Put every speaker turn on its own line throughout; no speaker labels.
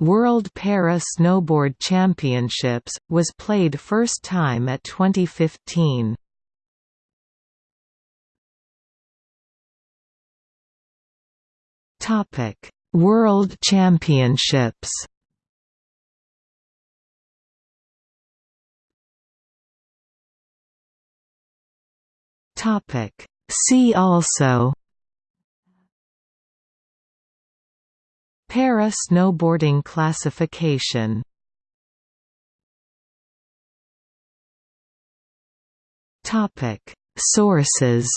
World Para Snowboard Championships, was played first time at 2015. World Championships See also Para snowboarding classification. Topic Sources.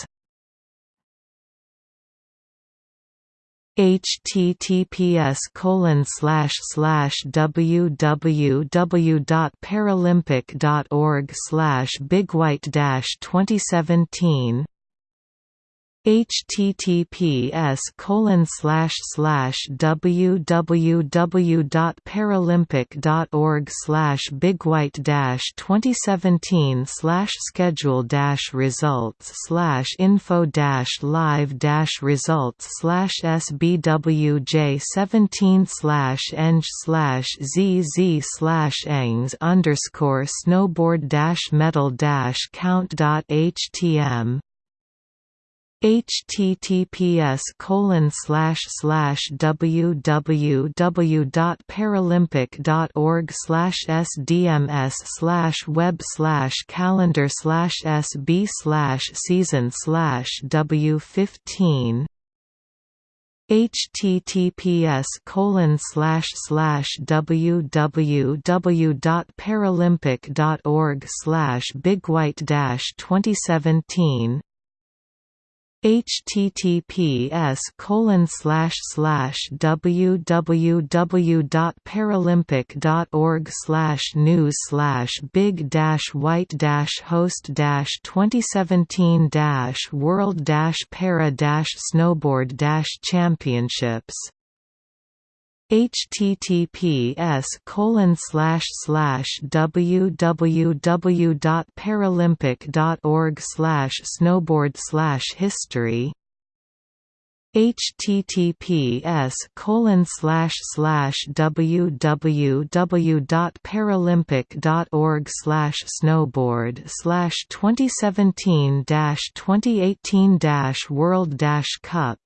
Https colon slash slash www.paralympic.org slash bigwhite dash 2017 https colon slash slash www.paralympic.org slash bigwhite dash 2017 slash schedule dash results slash info dash live dash results slash sbwj 17 slash eng slash zz slash engs underscore snowboard dash medal dash count dot htm https colon slash slash www.paralympic.org slash sdms slash web slash calendar slash sb slash season slash w15 https colon slash slash www.paralympic.org slash bigwhite dash 2017 https colon slash slash www.paralympic.org slash news slash big dash white dash host dash 2017 dash world dash para dash snowboard dash championships https colon slash slash www.paralympic.org slash snowboard slash history https colon slash slash www.paralympic.org slash snowboard slash 2017 2018 world cup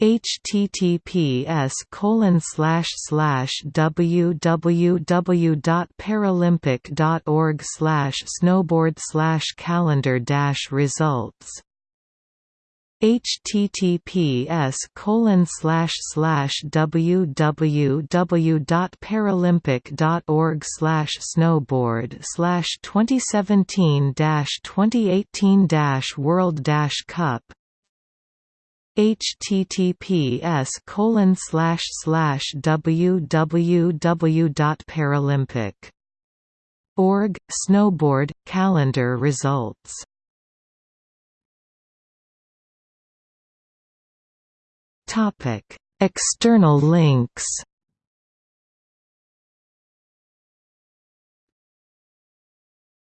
https colon slash slash www.paralympic.org slash snowboard slash calendar dash results https colon slash slash www.paralympic.org slash snowboard slash 2017 2018 world cup https colon slash slash org snowboard calendar results. Topic external links